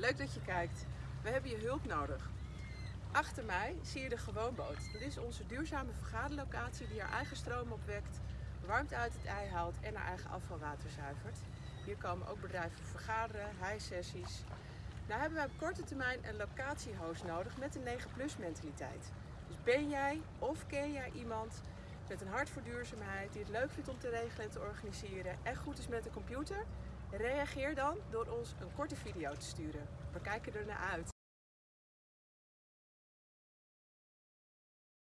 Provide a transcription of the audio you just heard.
Leuk dat je kijkt. We hebben je hulp nodig. Achter mij zie je de Gewoonboot. Dat is onze duurzame vergaderlocatie die haar eigen stroom opwekt, warmte uit het ei haalt en haar eigen afvalwater zuivert. Hier komen ook bedrijven vergaderen, high-sessies. Nou hebben wij op korte termijn een locatiehost nodig met een 9-plus mentaliteit. Dus ben jij of ken jij iemand met een hart voor duurzaamheid, die het leuk vindt om te regelen en te organiseren en goed is met de computer? Reageer dan door ons een korte video te sturen. We kijken er naar uit.